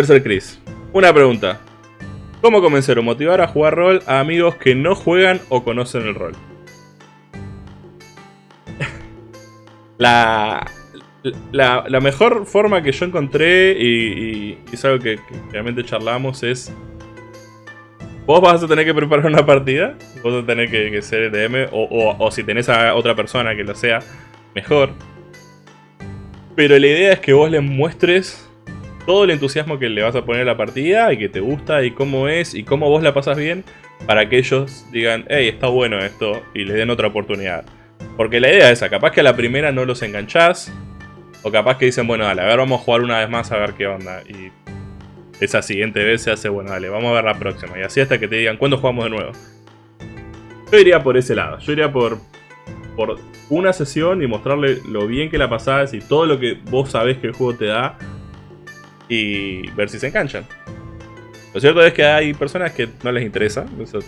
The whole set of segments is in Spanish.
Berser Chris. Una pregunta. ¿Cómo convencer o motivar a jugar rol a amigos que no juegan o conocen el rol? la, la, mejor forma que yo encontré, y, es algo que, realmente charlamos, es... Vos vas a tener que preparar una partida, vos vas a tener que, ser DM, o, o si tenés a otra persona que lo sea, mejor. Pero la idea es que vos les muestres todo el entusiasmo que le vas a poner a la partida y que te gusta y cómo es y cómo vos la pasas bien para que ellos digan, hey, está bueno esto y le den otra oportunidad. Porque la idea es esa, capaz que a la primera no los enganchás o capaz que dicen, bueno, dale, a ver, vamos a jugar una vez más a ver qué onda. Y esa siguiente vez se hace, bueno, dale, vamos a ver la próxima. Y así hasta que te digan, ¿cuándo jugamos de nuevo? Yo iría por ese lado, yo iría por, por una sesión y mostrarle lo bien que la pasás y todo lo que vos sabés que el juego te da y ver si se enganchan. Lo cierto es que hay personas que no les interesa, eso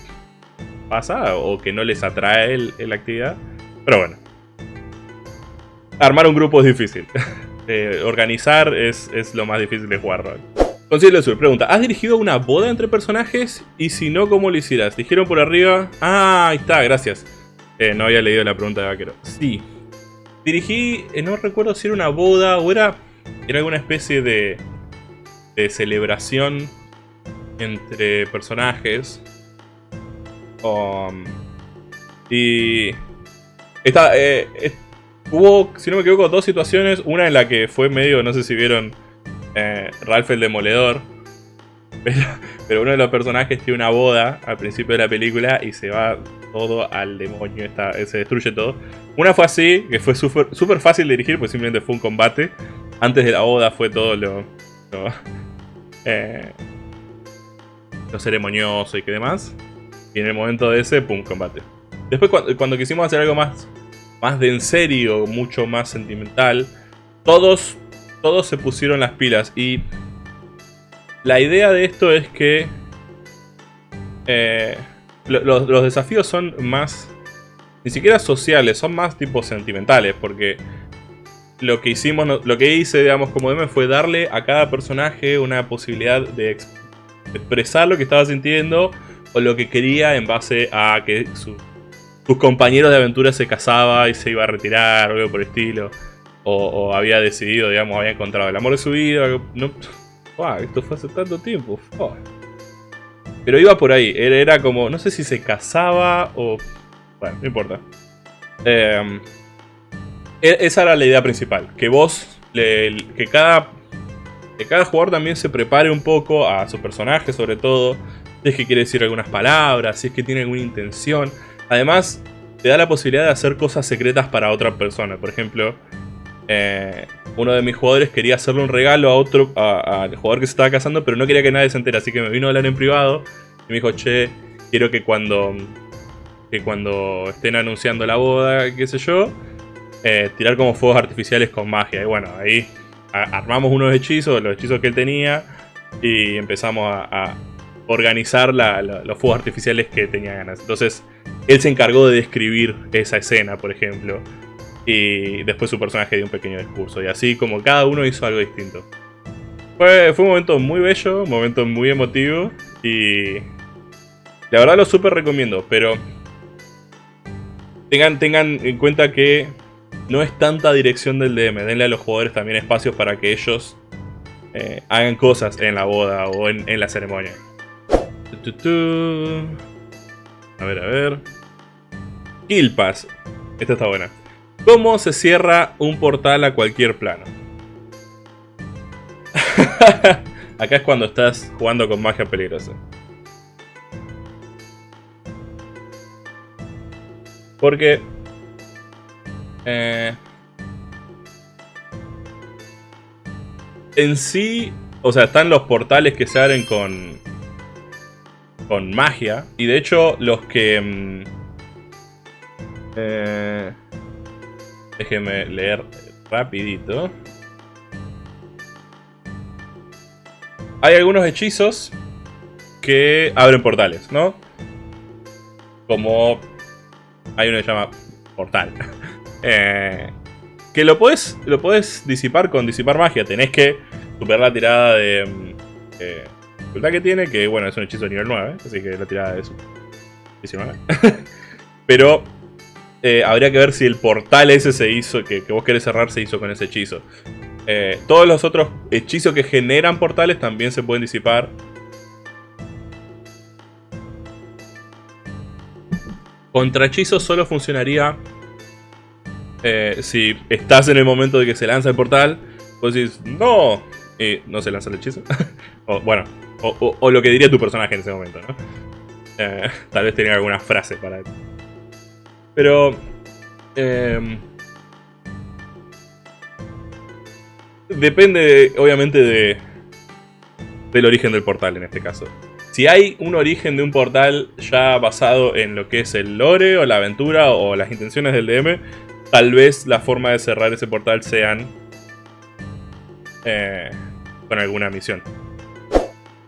pasa, o que no les atrae la actividad, pero bueno. Armar un grupo es difícil. Eh, organizar es, lo más difícil de jugar rol. Concilio Sur pregunta, ¿has dirigido una boda entre personajes? Y si no, ¿cómo lo hicieras? Dijeron por arriba... Ah, ahí está, gracias. Eh, no había leído la pregunta de Vaquero. Sí. Dirigí, eh, no recuerdo si era una boda o era, era alguna especie de de celebración entre personajes. Um, y esta, eh, hubo, si no me equivoco, dos situaciones. Una en la que fue medio, no sé si vieron eh, Ralph el Demoledor. Pero, uno de los personajes tiene una boda al principio de la película y se va todo al demonio, está, se destruye todo. Una fue así, que fue súper fácil dirigir, pues simplemente fue un combate. Antes de la boda fue todo lo, eh, lo ceremonioso y que demás. Y en el momento de ese, pum, combate. Después cuando, quisimos hacer algo más, más de en serio, mucho más sentimental, todos, todos se pusieron las pilas. Y la idea de esto es que eh, los, los desafíos son más, ni siquiera sociales, son más tipo sentimentales, porque lo que hicimos, lo que hice, digamos, como DM fue darle a cada personaje una posibilidad de expresar lo que estaba sintiendo o lo que quería en base a que sus compañeros de aventura se casaba y se iba a retirar o algo por el estilo. O, había decidido, digamos, había encontrado el amor de su vida. Esto fue hace tanto tiempo. Pero iba por ahí. Era, como, no sé si se casaba o... Bueno, no importa. Eh, e, esa era la idea principal, que vos, que cada, que cada jugador también se prepare un poco a su personaje sobre todo, si es que quiere decir algunas palabras, si es que tiene alguna intención. Además, te da la posibilidad de hacer cosas secretas para otra persona. Por ejemplo, eh, uno de mis jugadores quería hacerle un regalo a otro, al jugador que se estaba casando, pero no quería que nadie se entere, así que me vino a hablar en privado y me dijo, che, quiero que cuando, que cuando estén anunciando la boda, qué sé yo, eh, tirar como fuegos artificiales con magia. Y bueno, ahí armamos unos hechizos, los hechizos que él tenía, y empezamos a, organizar los fuegos artificiales que tenía ganas. Entonces, él se encargó de describir esa escena, por ejemplo. Y después su personaje dio un pequeño discurso. Y así como cada uno hizo algo distinto. Fue, fue un momento muy bello, un momento muy emotivo. Y la verdad lo súper recomiendo, pero tengan, tengan en cuenta que no es tanta dirección del DM. Denle a los jugadores también espacios para que ellos eh, hagan cosas en la boda o en, la ceremonia. A ver, a ver. Kill Pass. Esta está buena. ¿Cómo se cierra un portal a cualquier plano? Acá es cuando estás jugando con magia peligrosa. Porque eh, en sí, o sea, están los portales que se abren con, con magia. Y de hecho, los que... Mm, eh, leer rapidito. Hay algunos hechizos que abren portales, ¿no? Como hay uno que se llama portal. Eh, que lo puedes, lo puedes disipar con disipar magia. Tenés que superar la tirada de, Eh, dificultad que tiene, que bueno, es un hechizo de nivel 9, así que la tirada es 19. Pero eh, habría que ver si el portal ese se hizo, que, vos querés cerrar, se hizo con ese hechizo. Eh, todos los otros hechizos que generan portales también se pueden disipar. Contra hechizos solo funcionaría eh, si estás en el momento de que se lanza el portal. Vos decís, no, y no se lanza el hechizo. o, bueno, o, lo que diría tu personaje en ese momento, ¿no? tal vez tenía alguna frase para pero... Em, depende, obviamente, de, del origen del portal en este caso. Si hay un origen de un portal ya basado en lo que es el lore o la aventura o las intenciones del DM, tal vez la forma de cerrar ese portal sean eh, con alguna misión.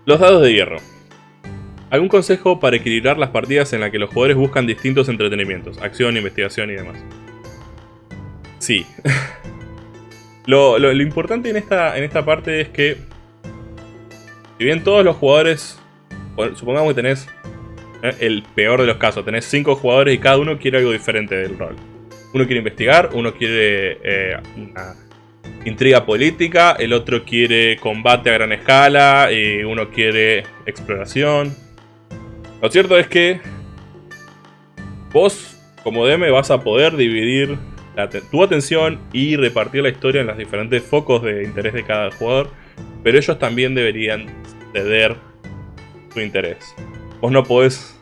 Los dados de hierro. ¿Algún consejo para equilibrar las partidas en las que los jugadores buscan distintos entretenimientos? Acción, investigación y demás. Sí. lo, importante en esta, en esta parte es que... Si bien todos los jugadores... Supongamos que tenés eh, el peor de los casos. Tenés 5 jugadores y cada uno quiere algo diferente del rol. Uno quiere investigar, uno quiere eh, una intriga política, el otro quiere combate a gran escala, y uno quiere exploración, lo cierto es que vos, como DM, vas a poder dividir tu atención y repartir la historia en los diferentes focos de interés de cada jugador, pero ellos también deberían ceder su interés. Vos no podés,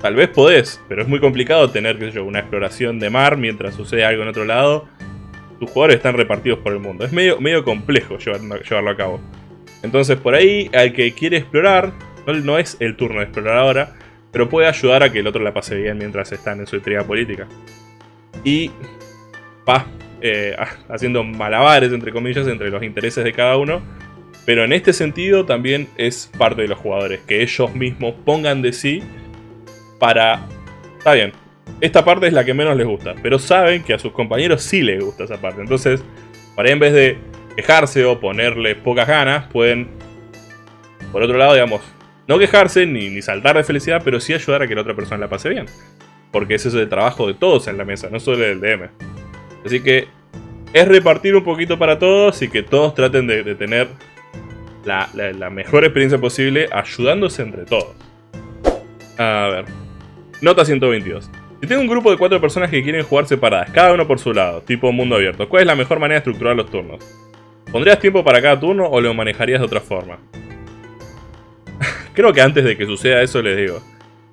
tal vez podés, pero es muy complicado tener, qué sé una exploración de mar mientras sucede algo en otro lado. Tus jugadores están repartidos por el mundo. Es medio, medio complejo llevarlo, a cabo. Entonces por ahí, al que quiere explorar, no es el turno de explorar ahora, pero puede ayudar a que el otro la pase bien mientras están en su intriga política. Y va eh, haciendo malabares, entre comillas, entre los intereses de cada uno. Pero en este sentido también es parte de los jugadores, que ellos mismos pongan de sí para... Está bien, esta parte es la que menos les gusta, pero saben que a sus compañeros sí les gusta esa parte. Entonces, para en vez de quejarse o ponerle pocas ganas, pueden, por otro lado, digamos, no quejarse ni, saltar de felicidad, pero sí ayudar a que la otra persona la pase bien. Porque ese es el trabajo de todos en la mesa, no solo del DM. Así que es repartir un poquito para todos y que todos traten de, tener la, mejor experiencia posible ayudándose entre todos. A ver. Nota 122. Si tengo un grupo de cuatro personas que quieren jugar separadas, cada uno por su lado, tipo mundo abierto, ¿cuál es la mejor manera de estructurar los turnos? ¿Pondrías tiempo para cada turno o lo manejarías de otra forma? Creo que antes de que suceda eso les digo.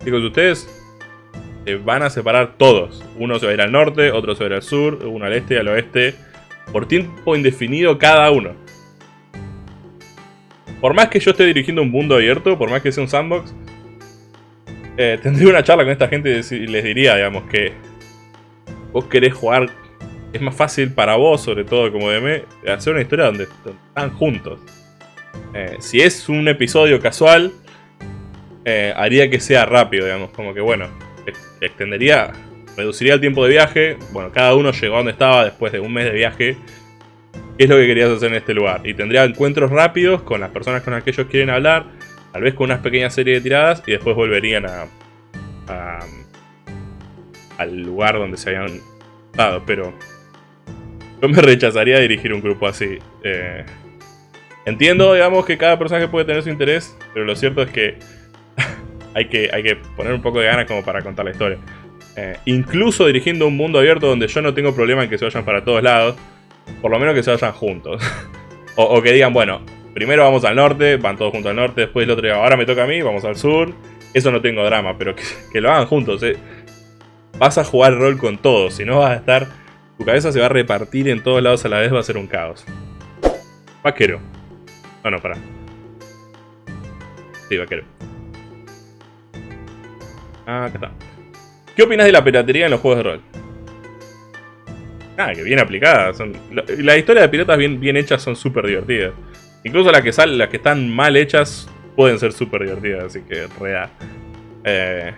Chicos, ustedes se van a separar todos. Uno se va a ir al norte, otro se va a ir al sur, uno al este, al oeste. Por tiempo indefinido cada uno. Por más que yo esté dirigiendo un mundo abierto, por más que sea un sandbox, eh, tendría una charla con esta gente y les diría, digamos, que vos querés jugar, es más fácil para vos, sobre todo como DM, hacer una historia donde están juntos. Eh, si es un episodio casual, eh, haría que sea rápido, digamos, como que bueno, extendería, reduciría el tiempo de viaje, bueno, cada uno llegó a donde estaba después de un mes de viaje, qué es lo que querías hacer en este lugar, y tendría encuentros rápidos con las personas con las que ellos quieren hablar, tal vez con una pequeña serie de tiradas, y después volverían a, al lugar donde se habían dado, pero yo me rechazaría dirigir un grupo así. Eh, entiendo, digamos, que cada personaje puede tener su interés, pero lo cierto es que hay que, hay que poner un poco de ganas como para contar la historia. Eh, incluso dirigiendo un mundo abierto donde yo no tengo problema en que se vayan para todos lados, por lo menos que se vayan juntos. o, que digan, bueno, primero vamos al norte, van todos juntos al norte, después el otro ahora me toca a mí, vamos al sur. Eso no tengo drama, pero que, lo hagan juntos. Eh. Vas a jugar rol con todos, si no vas a estar... Tu cabeza se va a repartir en todos lados a la vez, va a ser un caos. Vaquero. No, no, para. Sí, vaquero. Ah, acá está. ¿Qué opinas de la piratería en los juegos de rol? Ah, que bien aplicada. Son, las historias de piratas bien, bien hechas son súper divertidas. Incluso las que, salen, las que están mal hechas pueden ser súper divertidas, así que real. Eh,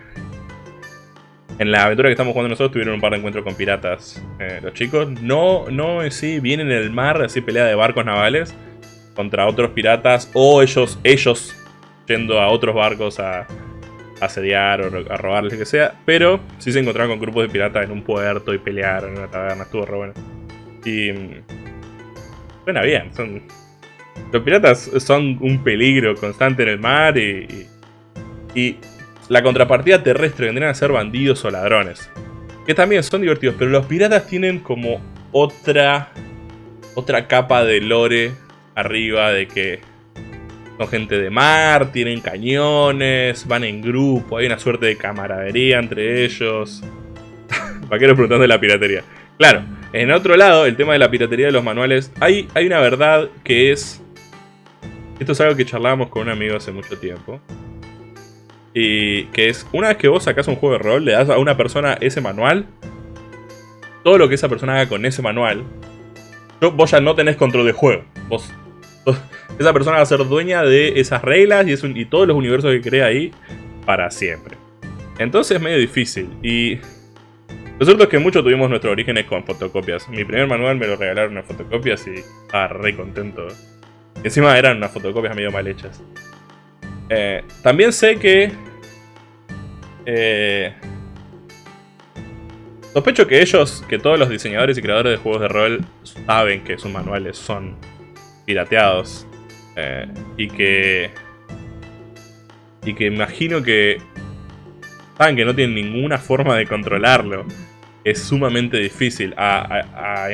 en la aventura que estamos jugando nosotros tuvieron un par de encuentros con piratas. Eh, los chicos no, no sí, vienen en el mar, así pelea de barcos navales. contra otros piratas o ellos, ellos yendo a otros barcos a, asediar o a robarles lo que sea. Pero sí se encontraron con grupos de piratas en un puerto y pelearon en una taberna, estuvo re bueno. Y... Suena bien, son... Los piratas son un peligro constante en el mar y, y, la contrapartida terrestre vendrían a ser bandidos o ladrones. Que también son divertidos, pero los piratas tienen como otra, otra capa de lore arriba de que son gente de mar, tienen cañones, van en grupo, hay una suerte de camaradería entre ellos. Vaqueros preguntando de la piratería. Claro, en otro lado, el tema de la piratería de los manuales, hay, hay una verdad que es... Esto es algo que charlábamos con un amigo hace mucho tiempo. Y que es, una vez que vos sacás un juego de rol, le das a una persona ese manual, todo lo que esa persona haga con ese manual, vos ya no tenés control de juego. Vos esa persona va a ser dueña de esas reglas y, y todos los universos que crea ahí para siempre. Entonces es medio difícil y... Lo cierto es que muchos tuvimos nuestros orígenes con fotocopias. Mi primer manual me lo regalaron en fotocopias y estaba re contento. Encima eran unas fotocopias medio mal hechas. Eh, también sé que... Eh, sospecho que ellos, que todos los diseñadores y creadores de juegos de rol saben que sus manuales son pirateados. Eh, y que... Y que imagino que... Saben que no tienen ninguna forma de controlarlo. Es sumamente difícil. A, a,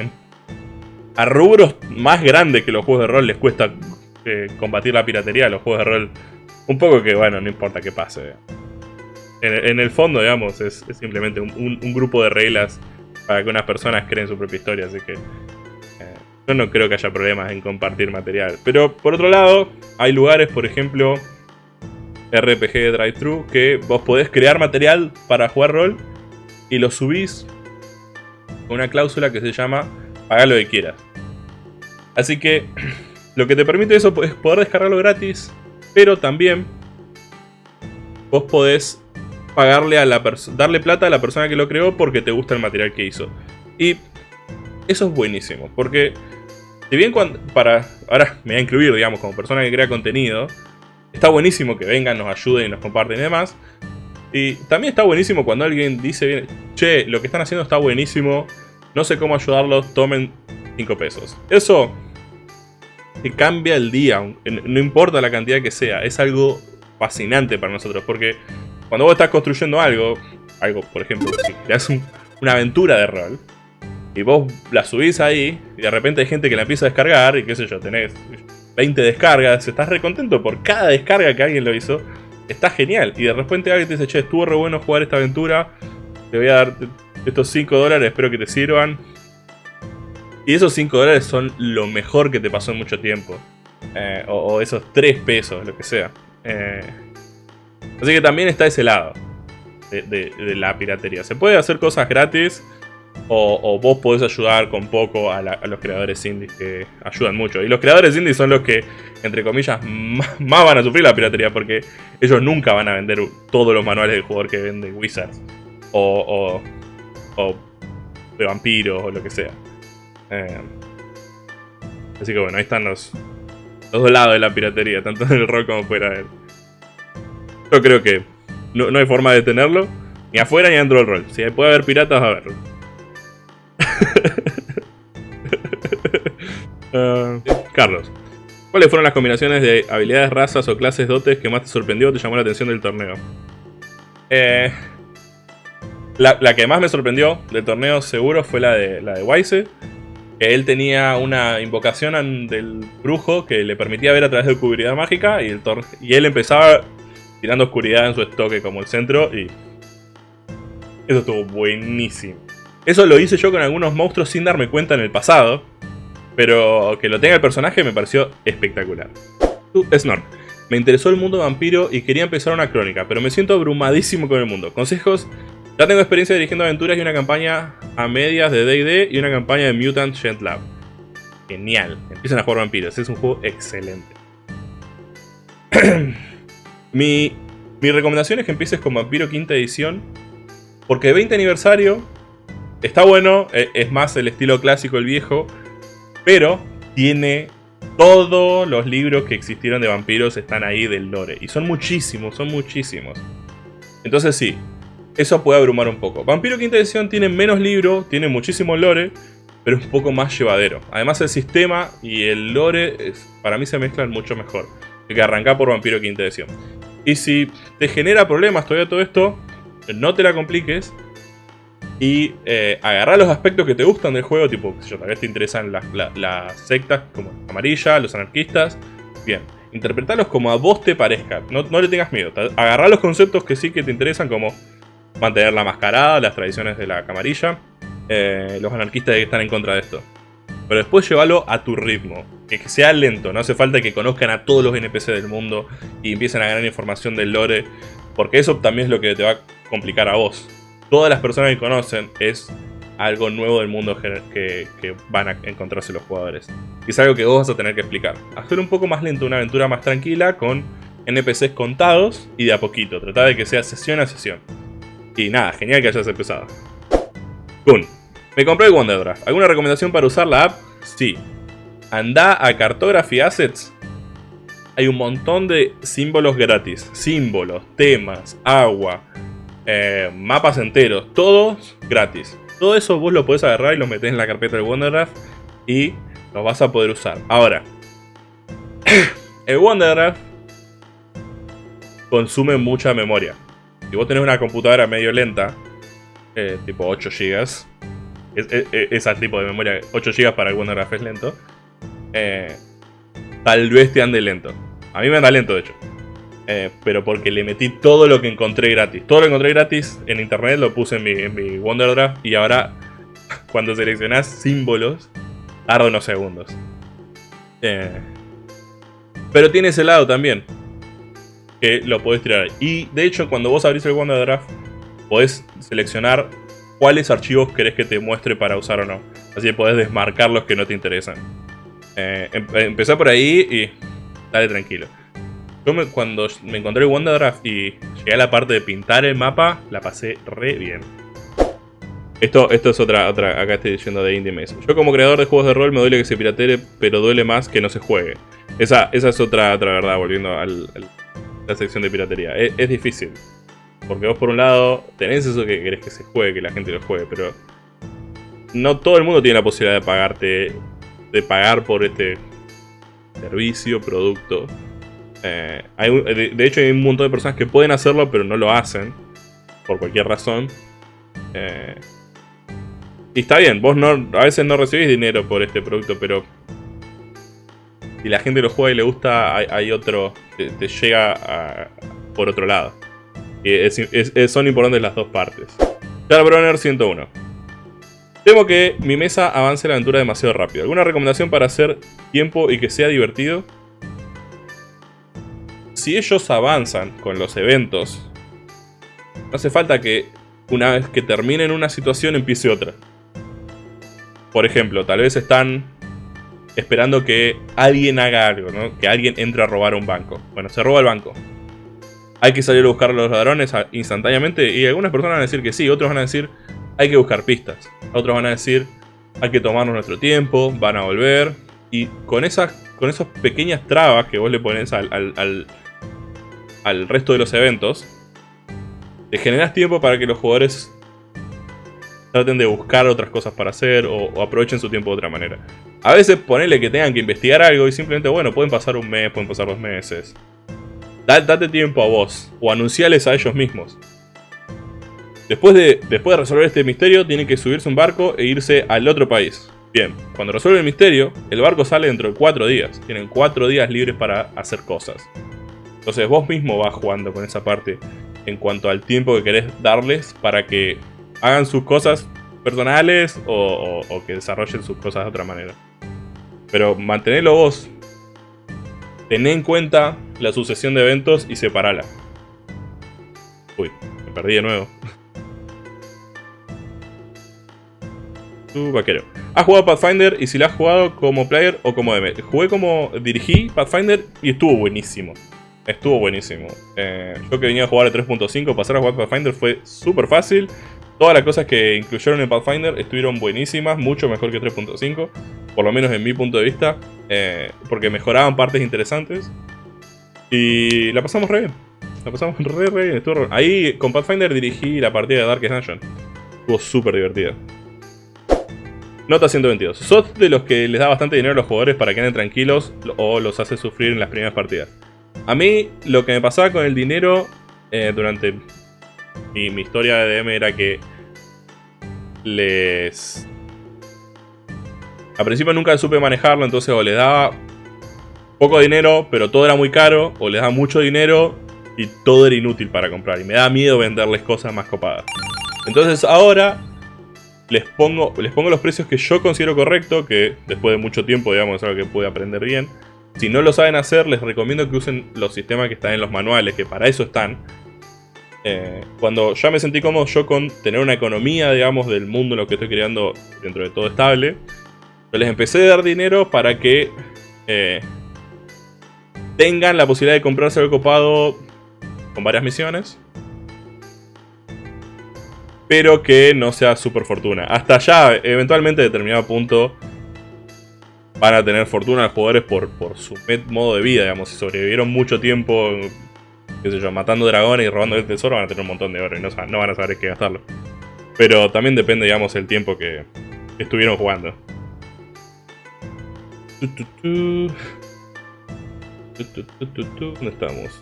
rubros más grandes que los juegos de rol les cuesta eh, combatir la piratería. Los juegos de rol... Un poco que, bueno, no importa qué pase. En, el fondo, digamos, es, simplemente un, un, grupo de reglas para que unas personas creen su propia historia. Así que yo no creo que haya problemas en compartir material. Pero por otro lado, hay lugares, por ejemplo, RPG Drive-Thru, que vos podés crear material para jugar rol y lo subís con una cláusula que se llama paga lo que quieras. Así que lo que te permite eso es poder descargarlo gratis, pero también vos podés pagarle a la darle plata a la persona que lo creó porque te gusta el material que hizo. Y eso es buenísimo, porque si bien cuando, para, ahora me voy a incluir, digamos, como persona que crea contenido, está buenísimo que vengan, nos ayuden y nos comparten y demás. Y también está buenísimo cuando alguien dice, che, lo que están haciendo está buenísimo, no sé cómo ayudarlos, tomen 5 pesos. Eso te cambia el día, no importa la cantidad que sea, es algo fascinante para nosotros, porque cuando vos estás construyendo algo, algo, por ejemplo, si creas una aventura de rol, y vos la subís ahí, y de repente hay gente que la empieza a descargar, y qué sé yo, tenés 20 descargas, estás re contento por cada descarga que alguien lo hizo, está genial. Y de repente alguien te dice, che, estuvo re bueno jugar esta aventura, te voy a dar estos 5 dólares, espero que te sirvan. Y esos 5 dólares son lo mejor que te pasó en mucho tiempo. Eh, o, esos 3 pesos, lo que sea. Eh, así que también está ese lado de la piratería. Se puede hacer cosas gratis o, vos podés ayudar con poco a, los creadores indies que ayudan mucho. Y los creadores indies son los que, entre comillas, más, van a sufrir la piratería porque ellos nunca van a vender todos los manuales del jugador que vende Wizards o, o, de vampiros o lo que sea. Eh, así que bueno, ahí están los, dos lados de la piratería, tanto en el rock como fuera de él. Yo creo que no, no hay forma de detenerlo, ni afuera ni dentro del rol. Si puede haber piratas, a haber. Ah, Carlos, ¿cuáles fueron las combinaciones de habilidades, razas o clases dotes que más te sorprendió o te llamó la atención del torneo? Eh, la, que más me sorprendió del torneo seguro fue la de, la de Wise. Él tenía una invocación del brujo que le permitía ver a través de oscuridad mágica y, el y él empezaba tirando oscuridad en su estoque como el centro y eso estuvo buenísimo. Eso lo hice yo con algunos monstruos sin darme cuenta en el pasado. Pero que lo tenga el personaje me pareció espectacular. Tú, Snort. Me interesó el mundo vampiro y quería empezar una crónica, pero me siento abrumadísimo con el mundo. Consejos, ya tengo experiencia dirigiendo aventuras y una campaña a medias de D&D y una campaña de Mutant Gent Lab. Genial, empiezan a jugar vampiros, es un juego excelente. mi, mi recomendación es que empieces con Vampiro quinta edición, porque 20 aniversario Está bueno, e, es más el estilo clásico, el viejo, pero tiene Todos los libros que existieron de vampiros están ahí del lore. Y son muchísimos, son muchísimos. Entonces sí, eso puede abrumar un poco. Vampiro Quinta Edición tiene menos libros, tiene muchísimo lore, pero es un poco más llevadero. Además el sistema y el lore para mí se mezclan mucho mejor que arrancar por Vampiro Quinta Edición. Y si te genera problemas todavía todo esto, no te la compliques y eh, agarrar los aspectos que te gustan del juego, tipo, si tal vez te interesan las, sectas como amarilla, los anarquistas, bien, interpretarlos como a vos te parezca, no, le tengas miedo, agarrar los conceptos que sí que te interesan como mantener la mascarada, las tradiciones de la camarilla, eh, los anarquistas que están en contra de esto. Pero después llévalo a tu ritmo, que sea lento, no hace falta que conozcan a todos los NPC del mundo y empiecen a ganar información del lore, porque eso también es lo que te va a complicar a vos todas las personas que conocen es algo nuevo del mundo que, van a encontrarse los jugadores. Y es algo que vos vas a tener que explicar. Hacer un poco más lento, una aventura más tranquila, con NPCs contados y de a poquito. Tratar de que sea sesión a sesión. Y nada, genial que hayas empezado. Kun, me compré el Wonderdraft. ¿Alguna recomendación para usar la app? Sí. Anda a Cartography Assets. Hay un montón de símbolos gratis. Símbolos, temas, agua, eh, mapas enteros, todos gratis. Todo eso vos lo podés agarrar y lo metés en la carpeta de Wonderdraft y lo vas a poder usar. Ahora, el Wonderdraft consume mucha memoria. Si vos tenés una computadora medio lenta, eh, tipo 8 GB, es, tipo de memoria, 8 GB para el Wonderdraft es lento, eh, tal vez te ande lento. A mí me anda lento, de hecho. Eh, pero porque le metí todo lo que encontré gratis. Todo lo que encontré gratis en internet lo puse en mi, en y ahora cuando seleccionás símbolos tarda unos segundos. Pero tiene ese lado también, que lo podés tirar. Y de hecho cuando vos abrís el Wonderdraft podés seleccionar cuáles archivos querés que te muestre para usar o no. Así que podés desmarcar los que no te interesan. Eh, empecé por ahí y dale tranquilo. Yo cuando me encontré el Wonderdraft y llegué a la parte de pintar el mapa, la pasé re bien. Esto, esto es otra, otra, acá estoy diciendo de Indie Maze. Yo como creador de juegos de rol me duele que se piratere, pero duele más que no se juegue. Esa, esa es otra, otra verdad, volviendo a la sección de piratería. Es, difícil. Porque vos por un lado tenés eso que querés que se juegue, que la gente lo juegue, pero... No todo el mundo tiene la posibilidad de pagarte, de pagar por este servicio, producto. Eh, de, hecho hay un montón de personas que pueden hacerlo pero no lo hacen. Por cualquier razón. Eh, y está bien, vos no, a veces no recibís dinero por este producto, pero... Si la gente lo juega y le gusta, hay, otro... Te, llega por otro lado. son importantes las dos partes. Charbroner 101. Temo que mi mesa avance la aventura demasiado rápido. ¿Alguna recomendación para hacer tiempo y que sea divertido? si ellos avanzan con los eventos, no hace falta que una vez que terminen una situación empiece otra. Por ejemplo, tal vez están esperando que alguien haga algo, ¿no? Que alguien entre a robar un banco. Bueno, se roba el banco. Hay que salir a buscar a los ladrones instantáneamente y algunas personas van a decir que sí, otros van a decir hay que buscar pistas. Otros van a decir hay que tomarnos nuestro tiempo, van a volver. Y con esas, con esas pequeñas trabas que vos le pones al al resto de los eventos, te generas tiempo para que los jugadores traten de buscar otras cosas para hacer o, aprovechen su tiempo de otra manera. A veces ponele que tengan que investigar algo y simplemente, bueno, pueden pasar un mes, pueden pasar dos meses. Date tiempo a vos o anunciales a ellos mismos. Después de, después de resolver este misterio, tienen que subirse un barco e irse al otro país. Bien, cuando resuelven el misterio, el barco sale dentro de cuatro días. Tienen cuatro días libres para hacer cosas. Entonces vos mismo vas jugando con esa parte en cuanto al tiempo que querés darles para que hagan sus cosas personales o, que desarrollen sus cosas de otra manera. Pero mantenerlo vos. Tené en cuenta la sucesión de eventos y separala. Uy, me perdí de nuevo. Tu vaquero. ¿Has jugado Pathfinder? Y si lo has jugado como player o como DM. Jugué como dirigí Pathfinder y estuvo buenísimo. Estuvo buenísimo. Eh, yo que venía a jugar a 3.5, pasar a jugar Pathfinder fue súper fácil. Todas las cosas que incluyeron en Pathfinder estuvieron buenísimas, mucho mejor que 3.5. por lo menos en mi punto de vista, eh, porque mejoraban partes interesantes. Y la pasamos re bien. La pasamos re, re bien. Ahí con Pathfinder dirigí la partida de Darkest Dungeon. Estuvo súper divertida. Nota 122. Sos de los que les da bastante dinero a los jugadores para que anden tranquilos o los hace sufrir en las primeras partidas. A mí lo que me pasaba con el dinero eh, durante mi, mi historia de DM era que les al principio nunca supe manejarlo, entonces o le daba poco dinero, pero todo era muy caro, o le daba mucho dinero y todo era inútil para comprar. Y me da miedo venderles cosas más copadas. Entonces ahora les pongo, les pongo los precios que yo considero correcto, que después de mucho tiempo, digamos, es algo que pude aprender bien. Si no lo saben hacer, les recomiendo que usen los sistemas que están en los manuales, que para eso están. Eh, cuando ya me sentí cómodo yo con tener una economía, digamos, del mundo en lo que estoy creando dentro de todo estable, les empecé a dar dinero para que eh, tengan la posibilidad de comprarse el copado con varias misiones. Pero que no sea super fortuna. Hasta ya, eventualmente, a determinado punto, van a tener fortuna los jugadores por, por su modo de vida, digamos. Si sobrevivieron mucho tiempo, qué sé yo, matando dragones y robando el tesoro, van a tener un montón de oro y no, van a saber qué gastarlo. Pero también depende, digamos, el tiempo que estuvieron jugando. ¿Dónde estamos?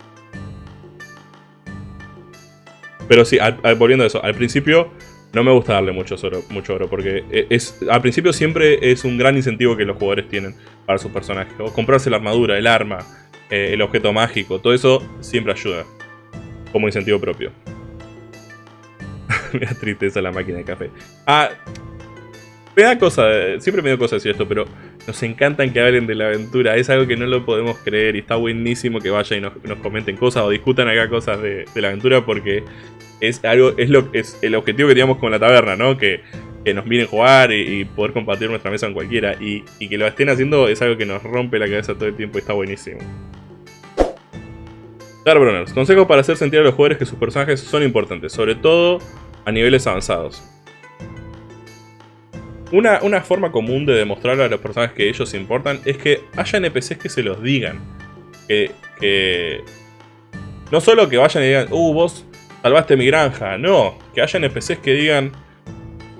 Pero sí, volviendo a eso, al principio no me gusta darle mucho oro, mucho oro porque e, es, al principio siempre es un gran incentivo que los jugadores tienen para sus personajes. O comprarse la armadura, el arma, eh, el objeto mágico, todo eso siempre ayuda como incentivo propio. me da tristeza la máquina de café. Ah, me da cosa, siempre me da cosa decir esto, pero nos encantan que hablen de la aventura. Es algo que no lo podemos creer y está buenísimo que vayan y nos, comenten cosas o discutan acá cosas de, la aventura porque es algo es lo es el objetivo que teníamos con la taberna, ¿no? Que, nos miren jugar y, poder compartir nuestra mesa con cualquiera. Y, y, que lo estén haciendo es algo que nos rompe la cabeza todo el tiempo y está buenísimo. Darbruners, consejos para hacer sentir a los jugadores que sus personajes son importantes, sobre todo a niveles avanzados. Una, forma común de demostrar a los personajes que ellos importan es que haya NPCs que se los digan. Que, no solo que vayan y digan, uh, vos salvaste mi granja. No, que haya NPCs que digan,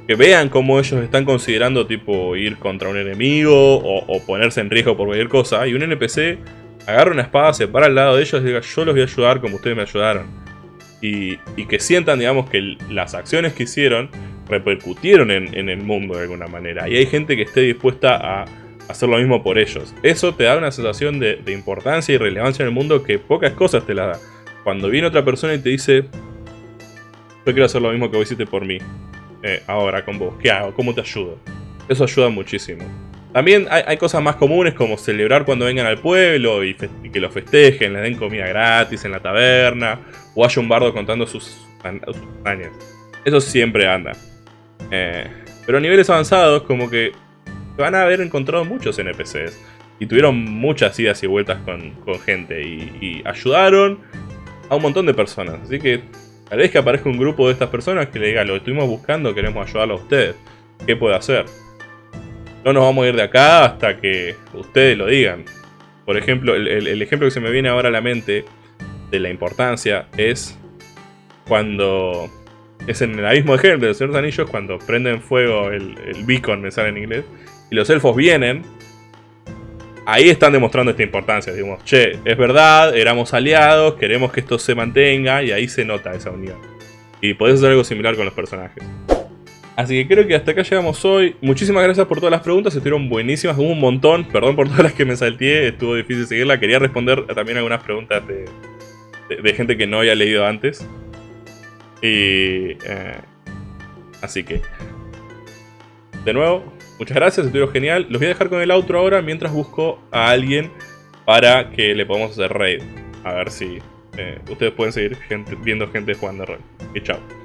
que vean cómo ellos están considerando tipo ir contra un enemigo o, ponerse en riesgo por cualquier cosa. Y un NPC agarra una espada, se para al lado de ellos y diga, yo los voy a ayudar como ustedes me ayudaron. Y, que sientan, digamos, que las acciones que hicieron repercutieron en, el mundo de alguna manera. Y hay gente que esté dispuesta a hacer lo mismo por ellos. Eso te da una sensación de, importancia y relevancia en el mundo que pocas cosas te la da. Cuando viene otra persona y te dice, yo quiero hacer lo mismo que vos hiciste por mí, eh, ahora con vos, ¿qué hago? ¿Cómo te ayudo? Eso ayuda muchísimo. También hay, cosas más comunes como celebrar cuando vengan al pueblo y, que lo festejen, les den comida gratis en la taberna, o haya un bardo contando sus, sus hazañas. Eso siempre anda. Eh, pero a niveles avanzados, como que van a haber encontrado muchos NPCs. Y tuvieron muchas idas y vueltas con, gente. Y, ayudaron a un montón de personas. Así que tal vez que aparezca un grupo de estas personas que le diga, lo estuvimos buscando, queremos ayudarlo a ustedes. ¿Qué puede hacer? No nos vamos a ir de acá hasta que ustedes lo digan. Por ejemplo, el ejemplo que se me viene ahora a la mente de la importancia es cuando es en el abismo de Helm de los Señores Anillos cuando prenden fuego el, beacon, me sale en inglés, y los elfos vienen, ahí están demostrando esta importancia. Digamos, che, es verdad, éramos aliados, queremos que esto se mantenga, y ahí se nota esa unión. Y podés hacer algo similar con los personajes. Así que creo que hasta acá llegamos hoy. Muchísimas gracias por todas las preguntas, estuvieron buenísimas, hubo un montón. Perdón por todas las que me salteé, estuvo difícil seguirla. Quería responder también algunas preguntas de gente que no había leído antes. Y... Eh, así que... De nuevo, muchas gracias, estuvieron genial. Los voy a dejar con el outro ahora mientras busco a alguien para que le podamos hacer raid. A ver si eh, ustedes pueden seguir viendo gente jugando raid. Y chao.